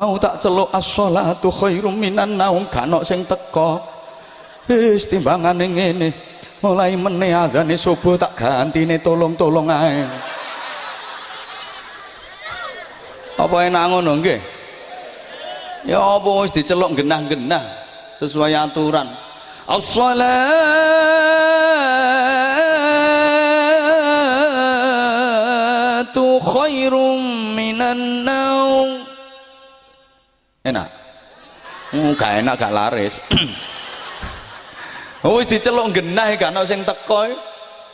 mau tak celuk as-sholatu khairum minan naum kanok sing teko wis timbangane ngene. Mulai meneh adzane subuh tak gantine tolong-tolong ae. Apa enak ngono nggih? Ya apa wis diceluk genah-genah sesuai aturan. As-shalatu khairum minan naum enak? Hmm, gak enak gak laris. Oh, wis diceluk genah gak ono sing teko.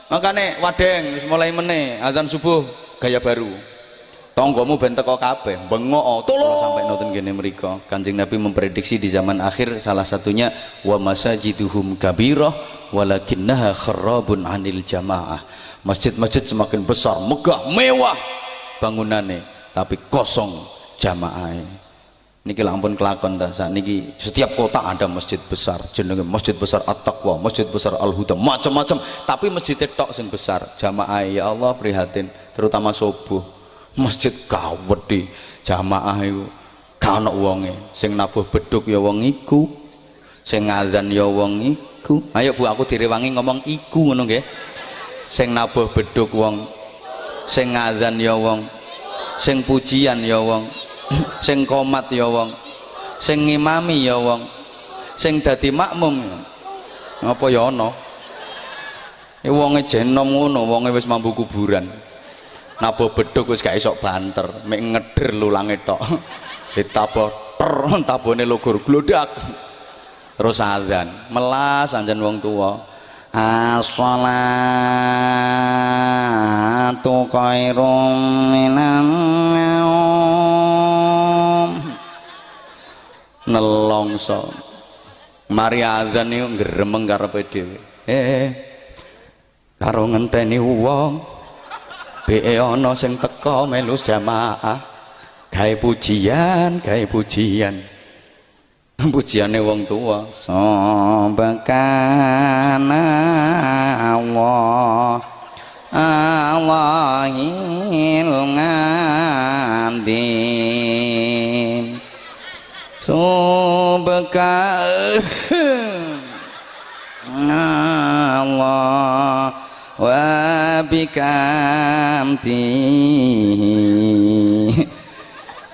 Makane wadeng wis mulai meneh azan subuh gaya baru. Tonggomu ben teko kabeh bengok tolong. Sampai nonton gini mereka. Kanjeng nabi memprediksi di zaman akhir salah satunya wa masajiduhum kabirah walakinnaha kharabun anil jamaah. Masjid-masjid semakin besar megah mewah bangunannya tapi kosong jamaah niki lampun kelakon ta saat niki setiap kota ada masjid besar jenenge masjid besar at-taqwa masjid besar al-huda macam-macam tapi masjid tok sing besar jamaah ya Allah prihatin terutama subuh. Masjid di jamaah itu kana wonge. Sing nabuh beduk ya wong iku. Sing ngadzan ya wong iku. Ayo Bu aku direwangi ngomong iku ngono nggih. Sing nabuh beduk wong sing ngadzan ya wong sing pujian ya wong sing komat ya wong. Sing ngimami ya wong. Sing dadi makmum. Apa ya ana? Wonge jenom ngono wonge wis mambu kuburan. Nabo beduk wis gak isok banter. Mek ngeder lulange tok. Ditabo ter tabone lugur glodak terus azan. Melas anjen wong tua as-salatu khairum minan nelongso. Mari azan niku gremeng karepe dhewe. Eh karo ngenteni wong be ana sing teka melu jamaah. Gawe pujian gawe pujian. Pujiane wong tua sabakana wa bikamti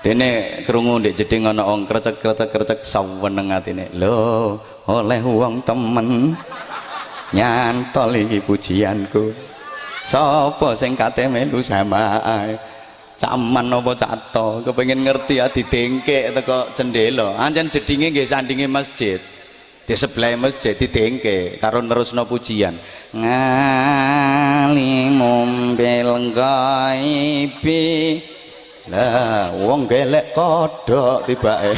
dene krungu ndek jeding ana wong krecek-krecek-krecek saweneng atine. Lho oleh wong temen. Nyantol iki pujianku. Sapa sing kate melu samae caman apa cato kepengin ngerti ya didengkek teko cendela ancen jedinge nggih sandinge masjid di sebelah masjid didengke karo nerusno pujian. Ngalimum bil ghaibi lah wong gelek kodok tibake.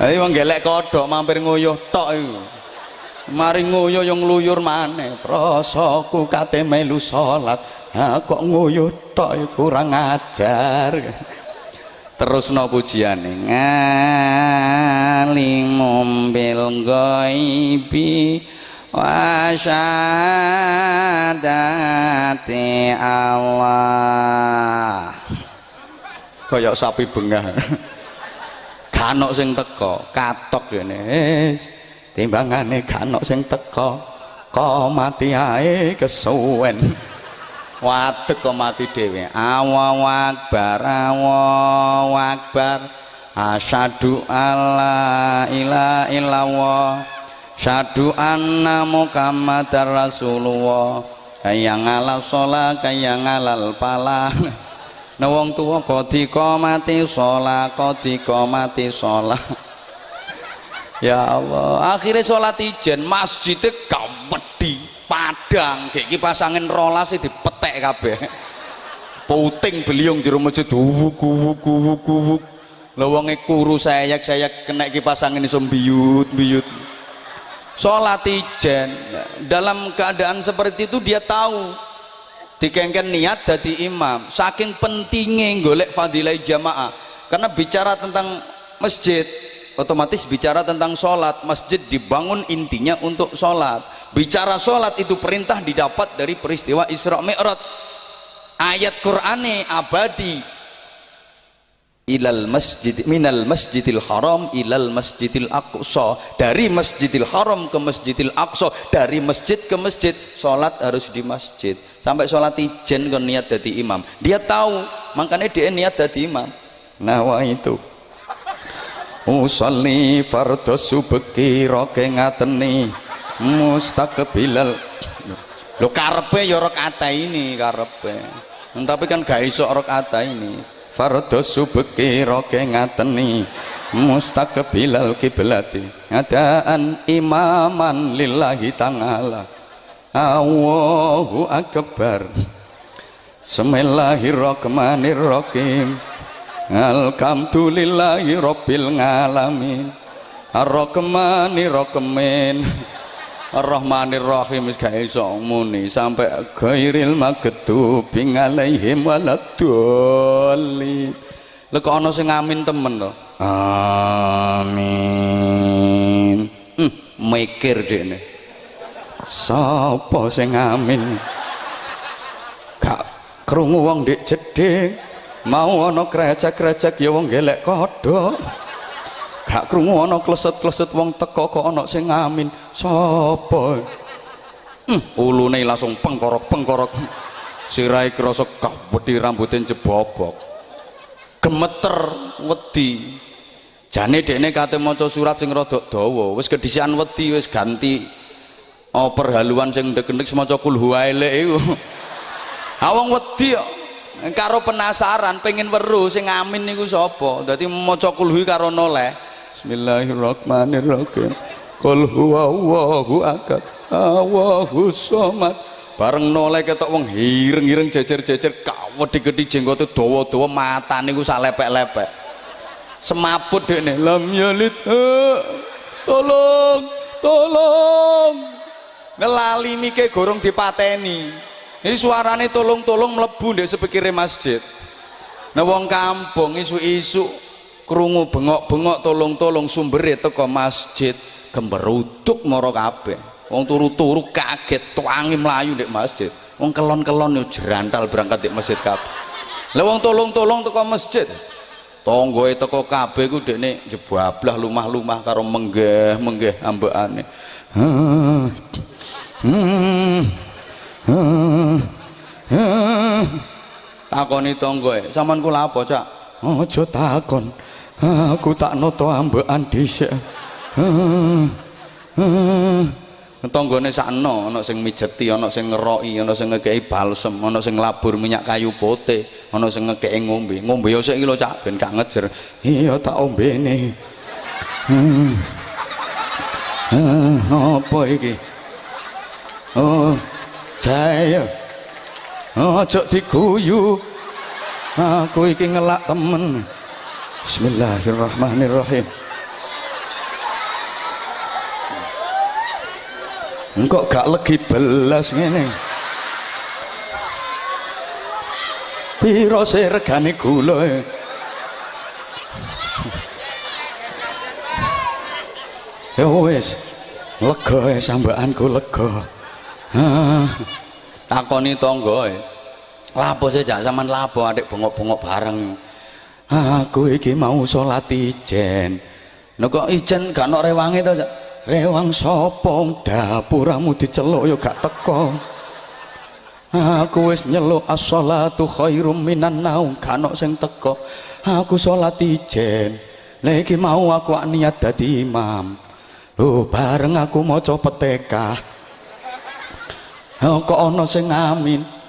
Ayo wong gelek kodok mampir nguyuh tok iku. Mari nguyuh yang ngluyur maneh. Prasaku kate melu salat. Ha kok nguyuh tok kurang ajar terus pujiane. Ngalimum bil ghaibi wa syahadati Allah. Kaya sapi bengah. Kanok sing teko katok wis timbangane kanok sing teko kok mati ae kesuwen wadek kok mati dhewe. Allahu akbar Allahu akbar. Asyhadu alla ilaha illallah. Syadu anna muhammadar rasulullah. Kaya ngalal sholat kaya ngalal palah nah wong tua kodiko mati sholat kodiko mati sholat? Ya Allah akhirnya sholat ijen masjidnya gawedi padang kayak pasangin rolas di petek kabeh. Puting beliung jero masjid wuku wuku wuku wuk lawangnya kuru sayak sayak kena pasangin iso biyut biyut sholat ijen. Dalam keadaan seperti itu dia tahu. Dikengken niat dari imam. Saking pentingnya golek fadilah jamaah. Karena bicara tentang masjid otomatis bicara tentang sholat. Masjid dibangun intinya untuk sholat. Bicara sholat itu perintah didapat dari peristiwa Isra Mi'raj. Ayat Qur'ane abadi. Ilal masjid minal masjidil haram ilal masjidil aqsa. Dari masjidil haram ke masjidil aqsa dari masjid ke masjid sholat harus di masjid. Sampai sholat ijen kan niat jadi imam. Dia tahu makanya dia niat jadi imam. Nah wah itu usalli fardhu subki roke ngateni mustaqbilal lo karpe ya rakaat ini karpe tapi kan gak iso rakaat ini. Fardhu subki roke ngateni mustaqbilal kiblati. Adaan imaman lillahi ta'ala. Allahu akbar. Bismillahirrahmanirrahim Alhamdulillahi rabbil ngalamin Ar-Rahmanirrahim Ar-Rahmanir Rahim wis gak iso muni sampai ghairil maghdubi alaihim waladdallin. Lek ana sing amin temen to. Amin. Hmm, mikir dekne. Sapa sing amin? Gak krungu wong dik jeding. Mau ana krecek-krecek ya wong gelek kodhok gak krungu ana kleset-kleset wong teko kok ana sing ngamin. Sapa hmm, ulune langsung pengkorok-pengkorok. Sirai krasa wedi rambute jebobok. Gemeter wedi. Jane dekne kate maca surat sing rada dawa. Wis kedisian wedi wis ganti oh perhaluan sing ndek-ndek maca kul huwaile iku. Awang wedi karo penasaran pengen weruh sing ngamin niku sapa dadi maca kulhu karo noleh Bismillahirrahmanirrahim. Qul huwallahu ahad. Allahu somad. Bareng noleh ketok wong hireng-hireng jejer-jejer kawedhi-gedhi jenggote dawa-dawa matane ku salepek-lepek. Semaput dekne lam yalid. Tolong, tolong. Nelali mike gorong dipateni. Ini suarane tolong-tolong mlebu ndek sepikire masjid. Nah wong kampung isu-isu krungu bengok-bengok tolong-tolong sumbere teko masjid gemberuduk mara kabeh. Wong turu-turu kaget tuangi melayu di masjid. Wong kelon-kelon yo jerantal berangkat di masjid kabeh. Lah wong tolong-tolong teko masjid. Tonggoe teko kabeh ku dekne jebablah lumah-lumah karo menggeh-menggeh ambekane takoni tonggoe sampean kula apa cak? Aja takon. Aku tak noto ambekan dhisik. Tanggane sakno ana sing mijeti ana sing ngeroki ana sing ngekeki balsem ana sing labur minyak kayu putih ana sing ngekeki ngombe. Ngombe yo sik lho cak ben gak ngejer. Iya tak ombene hmm. apa iki? Oh jaya. Ojo diguyu. Aku iki ngelak temen. Bismillahirrahmanirrahim. Engkok gak lagi belas ngene. Piro se regane gula Ya wis. Lega e sambaanku lega takoni tangga lapo sih jak sampean lapo adik bengok-bengok bareng? Aku iki mau sholat ijen. No kok ijen gak no rewangi to rewang sopong dapuramu diceluk yo gak teko. Aku wis nyeluk as-sholatu khairum minan naum. Gak no sing teko. Aku sholat ijen. Lagi mau aku niat dadi imam. Lho bareng aku mau kok ono sing amin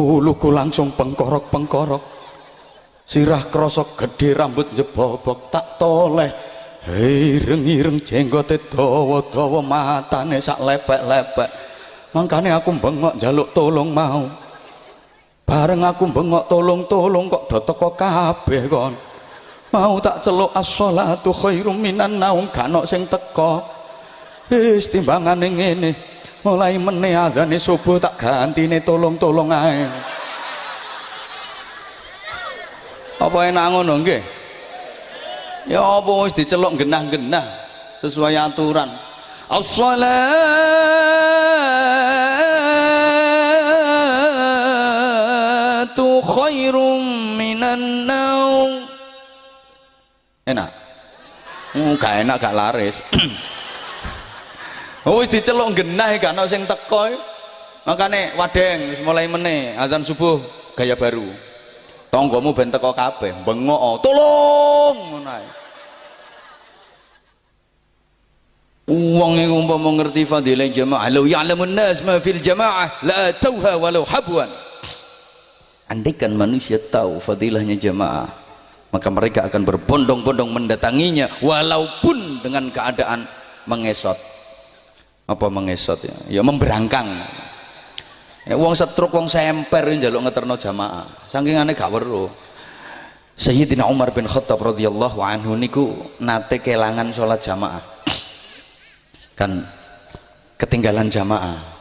uluku langsung pengkorok-pengkorok. Sirah krosok gede rambut jebobok tak toleh. Ireng-ireng jenggote dawa-dawa matane sak lepek-lepek. Makanya aku bengok jaluk tolong mau. Bareng aku bengok tolong-tolong kok do teko kabeh kon mau tak celuk as-sholatu khairum minan naum kano sing teko. Wis timbangane ngene mulai meneh adane subuh tak gantine tolong-tolong ae. Apa enak ngono nggih? Ya apa wis diceluk genah-genah sesuai aturan. As-salatu khairum minan naum. Enak? Hmm, gak enak gak laris oh wis diceluk genah gak ana sing teko makane wadeng wis mulai meneh azan subuh gaya baru. Tonggomu ben teko kabeh bengok tolong ngono ae. Uang yang umpama mengerti fadilah jamaah law ya'lamun nas ma fil jamaah la atauha walau habwan. Andaikan manusia tahu fadilahnya jamaah maka mereka akan berbondong-bondong mendatanginya walaupun dengan keadaan mengesot apa mengesot ya? Ya memberangkang. Ya uang setruk uang semper njaluk ngeterno jamaah. Saking aneh gak weruh Sayyidina Umar bin Khattab radhiyallahu anhu niku nate kelangan sholat jamaah. Kan ketinggalan jamaah.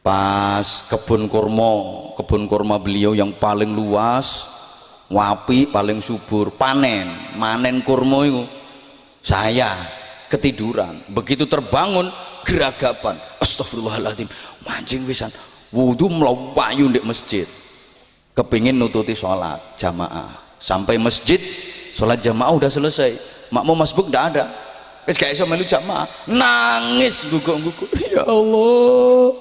Pas kebun kurma kebun kurma beliau yang paling luas wapi paling subur panen manen kurma itu. Saya ketiduran. Begitu terbangun geragapan astagfirullahaladzim mancing wisan wudhu melawayu di masjid. Kepingin nututi sholat jamaah. Sampai masjid sholat jamaah udah selesai. Makmum masbuk udah ada. Wis gak iso melu jamaah. Nangis guguk-guguk ya Allah.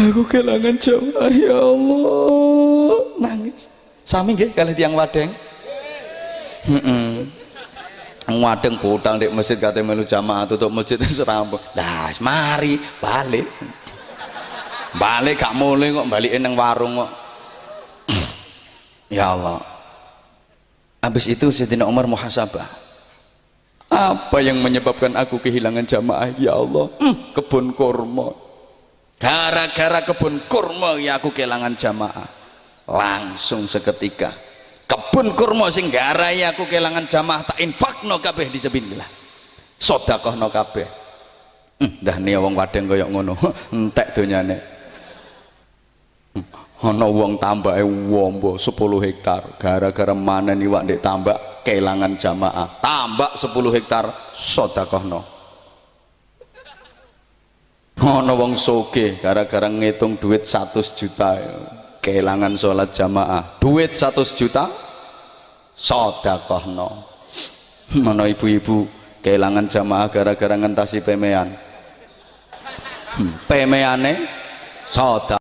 Aku kehilangan jamaah. Ya Allah. Nangis. Sami nggih kali tiang wadeng? Heeh wadeng bodang di masjid kate melu jamaah tutup masjid serampung lah mari balik. Balik gak mulai kok balikin nang warung kok. Ya Allah. Habis itu Sayyidina Umar muhasabah. Apa yang menyebabkan aku kehilangan jamaah? Ya Allah hmm, kebun kurma. Gara-gara kebun kurma ya aku kehilangan jamaah. Langsung seketika kebun kurma sing gara ya aku kehilangan jamaah tak infakno kabeh disabilillah sodakohno kabeh. Hmm, dah nih wong wadeng koyok ngono. Entek donyane. Hmm, ana wong tambake wombo 10 hektar. Gara-gara mana nih ndek tambak kehilangan jamaah. Tambak 10 hektar sodakohno. Ana wong soge gara-gara ngitung duit 100 juta kehilangan sholat jamaah. Duit 100 juta sodakohno mana ibu-ibu kehilangan jamaah gara-gara ngentasi pemean? Hmm, pemeane sodak